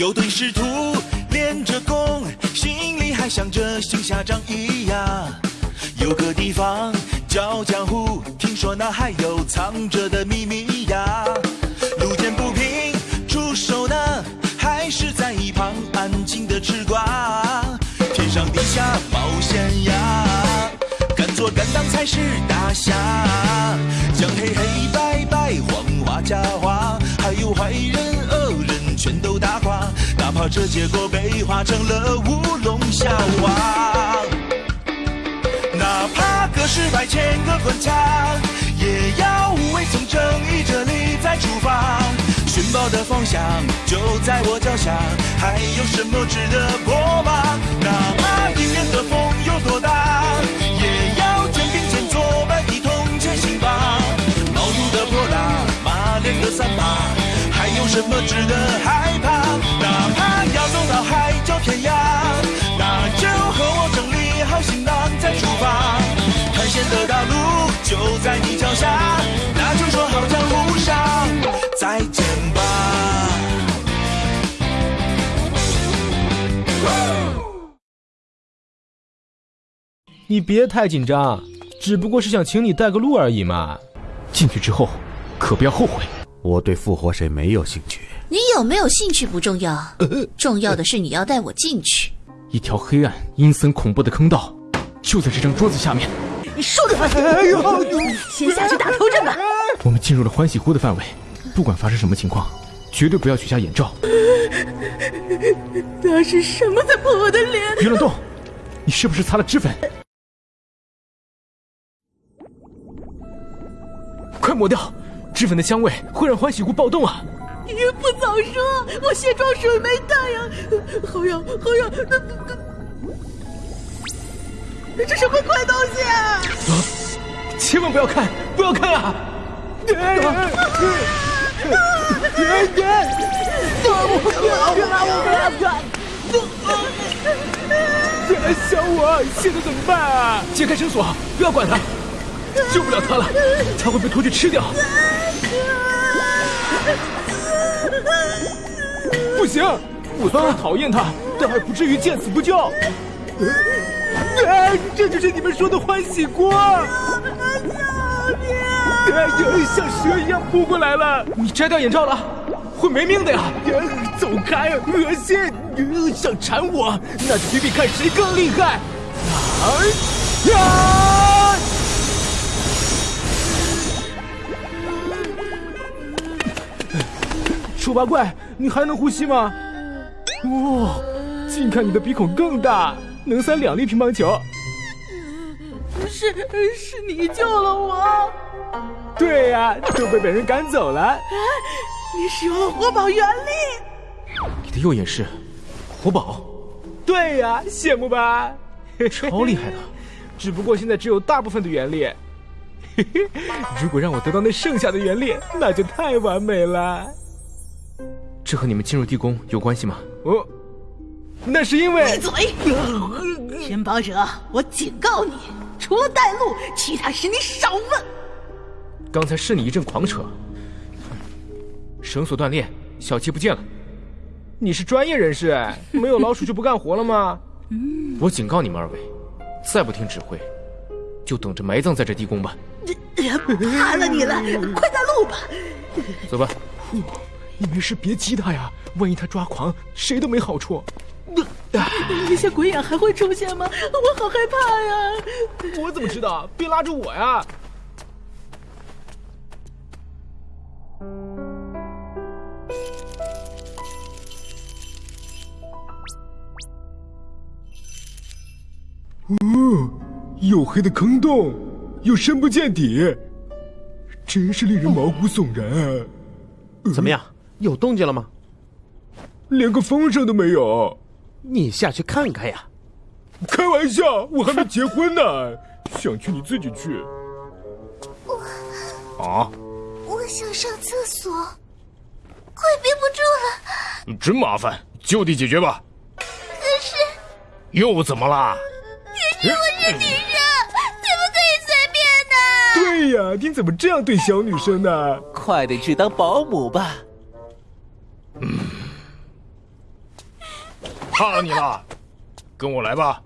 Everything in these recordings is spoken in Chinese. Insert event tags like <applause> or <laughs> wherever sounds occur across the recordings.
有对师徒练着功，心里还想着行侠仗义呀。有个地方叫江湖，听说那还有藏着的秘密呀。路见不平出手呢，还是在一旁安静的吃瓜。天上地下冒险呀，敢做敢当才是大侠。将黑黑白白黄花假花，这结果被画成了乌龙笑话。哪怕隔世百千个关卡，也要无畏从正义这里再出发。寻宝的方向就在我脚下，还有什么值得破吗？哪怕迎面的风有多大，也要肩并肩作伴一同前行吧。毛肚的泼辣，马脸的三八，还有什么值得害怕？哪怕要走到海角天涯，那就和我整理好行囊再出发。探险的道路就在你脚下，那就说好江湖上再见吧。你别太紧张，只不过是想请你带个路而已嘛。进去之后，可不要后悔。我对复活谁没有兴趣。你有没有兴趣不重要，重要的是你要带我进去。一条黑暗、阴森、恐怖的坑道，就在这张桌子下面。你说的哎呦，先下去打头阵吧。我们进入了欢喜湖的范围，不管发生什么情况，绝对不要取下眼罩。那是什么在碰我的脸？别乱动！你是不是擦了脂粉？快抹掉！脂粉的香味会让欢喜湖暴动啊！你不早说，我卸妆水没带呀！好痒，好痒！这什么怪东西啊！千万不要看，不要看啊！别别别！别拉我，别拉我！小我，现在怎么办啊？解开绳索，不要管他，救不了他了，他会被拖去吃掉。不行，我虽然讨厌他，但还不至于见死不救。啊，这就是你们说的欢喜锅！救命！哎呦，像蛇一样扑过来了！你摘掉眼罩了，会没命的呀！走开，恶心！想缠我，那就比比看谁更厉害！啊呀！丑八怪，你还能呼吸吗？哇，近看你的鼻孔更大，能塞两粒乒乓球。是是你救了我。对呀、都被本人赶走了。你使用了活宝原力，你的右眼是活宝？对呀、羡慕吧？超厉害的，<laughs> 只不过现在只有大部分的原力。嘿嘿，如果让我得到那剩下的原力，那就太完美了。这和你们进入地宫有关系吗？呃，那是因为闭嘴！天宝者，我警告你，除了带路，其他事你少问。刚才是你一阵狂扯，绳索断裂，小七不见了。你是专业人士哎，没有老鼠就不干活了吗？<laughs> 我警告你们二位，再不听指挥，就等着埋葬在这地宫吧。怕了你了，快带路吧。走吧。你没事别激他呀，万一他抓狂，谁都没好处。那些鬼眼还会出现吗？我好害怕呀！我怎么知道？别拉着我呀！哦，黝黑的坑洞，又深不见底，真是令人毛骨悚然啊！怎么样？有动静了吗？连个风声都没有。你下去看看呀！开玩笑，我还没结婚呢，想去你自己去。我啊，我想上厕所，快憋不住了。真麻烦，就地解决吧。可是又怎么啦？可是我是女生，怎么可以随便呢？对呀，你怎么这样对小女生呢？，快点去当保姆吧。嗯怕了你了，跟我来吧。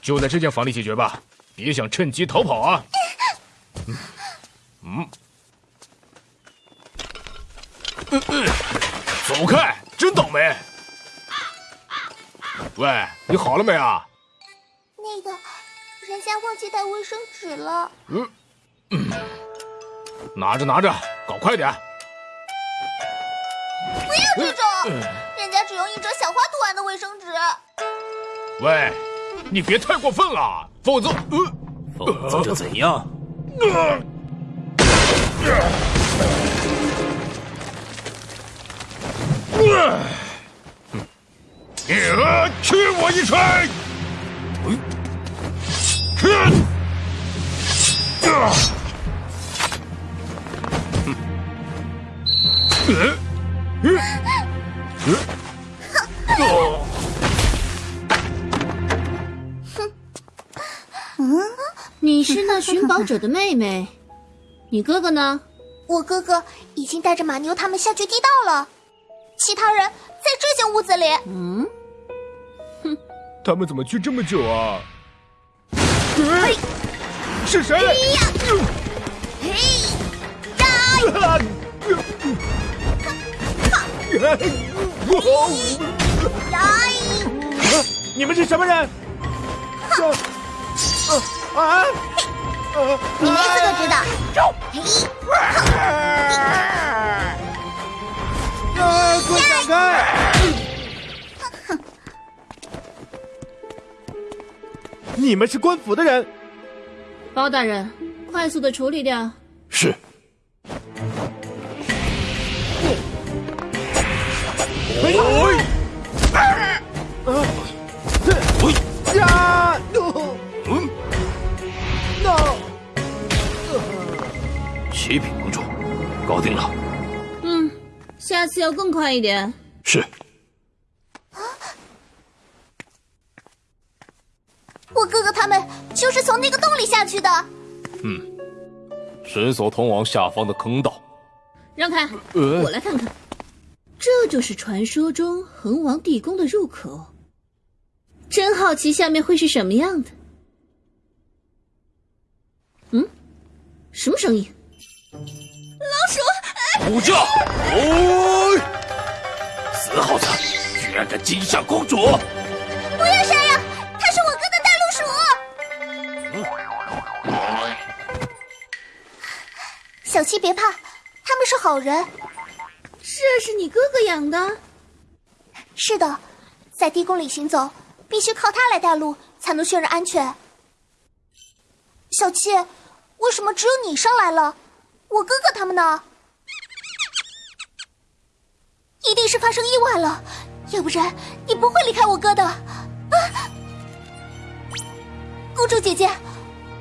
就在这间房里解决吧，别想趁机逃跑啊！嗯嗯，走开，真倒霉！喂，你好了没啊？那个，人家忘记带卫生纸了。嗯，嗯，<clears throat> 拿着拿着，搞快点！不要这种，人家只用一折小花图案的卫生纸。喂。你别太过分了，否则，否则就怎样？你吃我一锤！你是那寻宝者的妹妹，你哥哥呢？我哥哥已经带着马牛他们下去地道了，其他人在这间屋子里。嗯，哼，他们怎么去这么久啊？嘿，是谁？嘿呀！你们是什么人？啊！你没资格知道。啊！给我闪开！你们是官府的人。包大人，快速的处理掉。是。启禀盟主，搞定了。嗯，下次要更快一点。是。我哥哥他们就是从那个洞里下去的。嗯，绳索通往下方的坑道。让开，我来看看。这就是传说中恒王地宫的入口。真好奇下面会是什么样的。嗯，什么声音？老鼠！虎将！哦，死耗子，居然敢惊吓公主！小七别怕，他们是好人。这是你哥哥养的？是的，在地宫里行走，必须靠他来带路，才能确认安全。小七，为什么只有你上来了？我哥哥他们呢？一定是发生意外了，要不然你不会离开我哥的。啊！公主姐姐，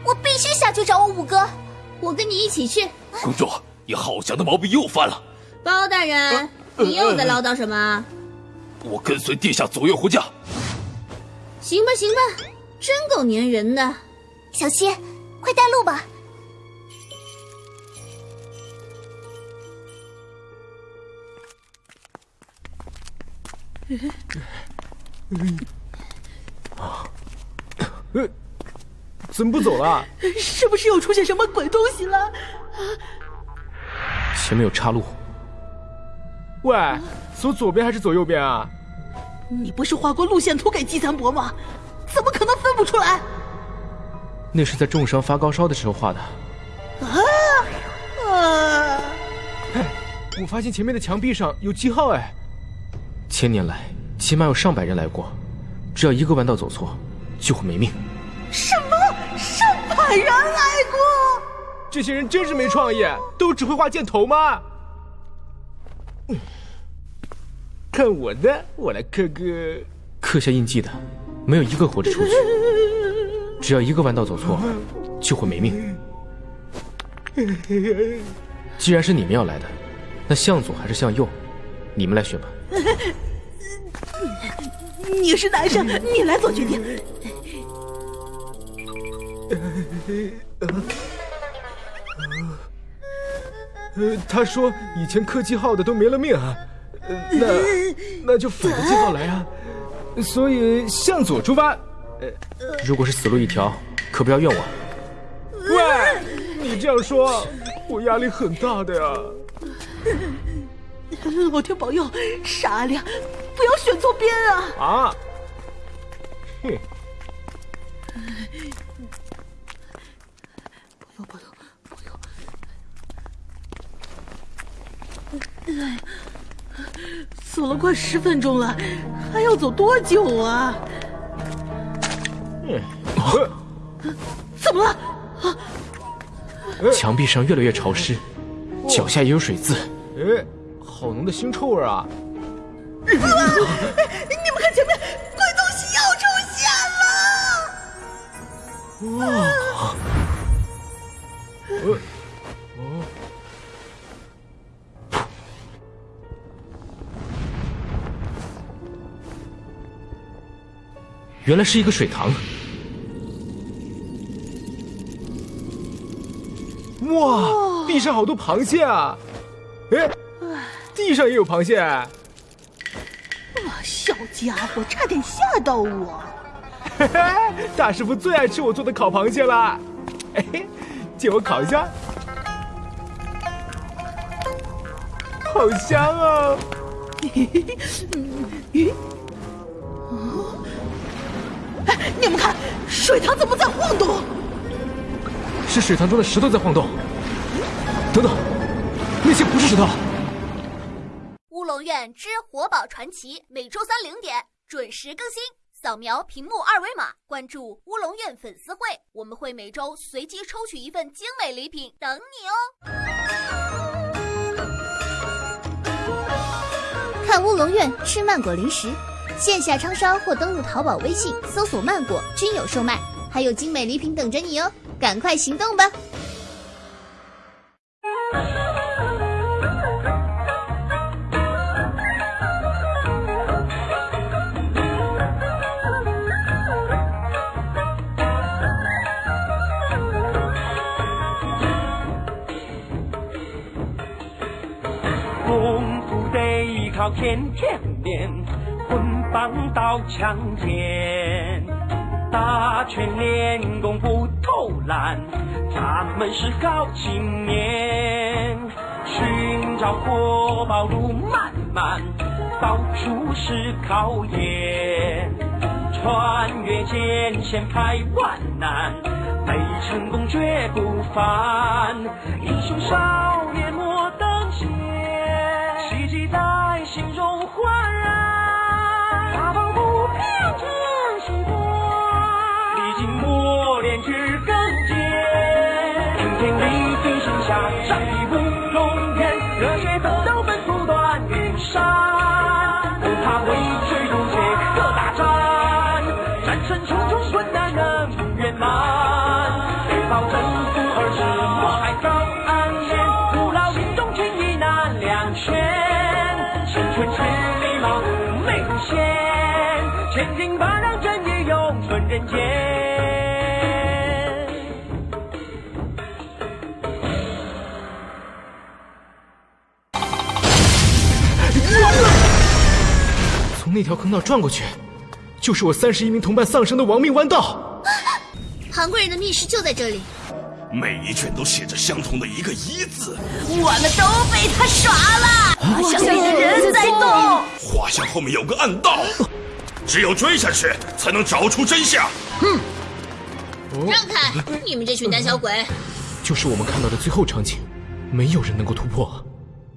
我必须下去找我五哥，我跟你一起去。公主，你好强的毛病又犯了。包大人，你又在唠叨什么？我跟随殿下左右护驾。行吧，行吧，真够粘人的。小七，快带路吧。啊，<coughs> 呃，怎么不走了？是不是又出现什么鬼东西了？前面有岔路。喂，走左边还是走右边啊？你不是画过路线图给季三伯吗？怎么可能分不出来？那是在重伤发高烧的时候画的。啊啊！哎，我发现前面的墙壁上有记号哎。千年来，起码有上百人来过，只要一个弯道走错，就会没命。什么？上百人来过？这些人真是没创意，都只会画箭头吗？看我的，我来刻个刻下印记的，没有一个活着出去。只要一个弯道走错，就会没命。既然是你们要来的，那向左还是向右？你们来选吧。你是男生，你来做决定。呃，他说以前客气号的都没了命啊，呃，那 <laughs> 那就反着记号来啊，所以向左出发。呃，如果是死路一条，可不要怨我。喂，你这样说，我压力很大的呀。老天保佑，傻阿亮，不要选错边啊！啊，<laughs> 哼。保佑保佑走了快十分钟了，还要走多久啊？嗯，怎么了？啊！墙壁上越来越潮湿，脚下也有水渍。哎，好浓的腥臭味啊！你们看前面，怪东西又出现了！哇！原来是一个水塘。哇，地上好多螃蟹啊！哎，地上也有螃蟹。哇，小家伙，差点吓到我。嘿嘿，大师傅最爱吃我做的烤螃蟹了。哎，借我烤一下。好香啊！咦？哦，哎，你们看，水塘怎么在晃动？是水塘中的石头在晃动。等等，那些不是石头。乌龙院之活宝传奇，每周三零点准时更新。扫描屏幕二维码，关注乌龙院粉丝会，我们会每周随机抽取一份精美礼品等你哦。看乌龙院吃曼果零食，线下昌烧或登录淘宝、微信搜索“曼果”均有售卖，还有精美礼品等着你哦，赶快行动吧！靠天天练，棍棒刀枪剑，打拳练功不偷懒，咱们是好青年。寻找活宝路漫漫，到处是考验，穿越艰险排万难，为成功绝不凡。英雄少年莫等闲，奇迹在。心中焕然，从那条坑道转过去，就是我三十一名同伴丧生的亡命弯道。韩贵人的密室就在这里。每一卷都写着相同的一个“一”字，我们都被他耍了。画像里的人在动，画像后面有个暗道，只有追下去才能找出真相。哼！让开！你们这群胆小鬼！就是我们看到的最后场景，没有人能够突破。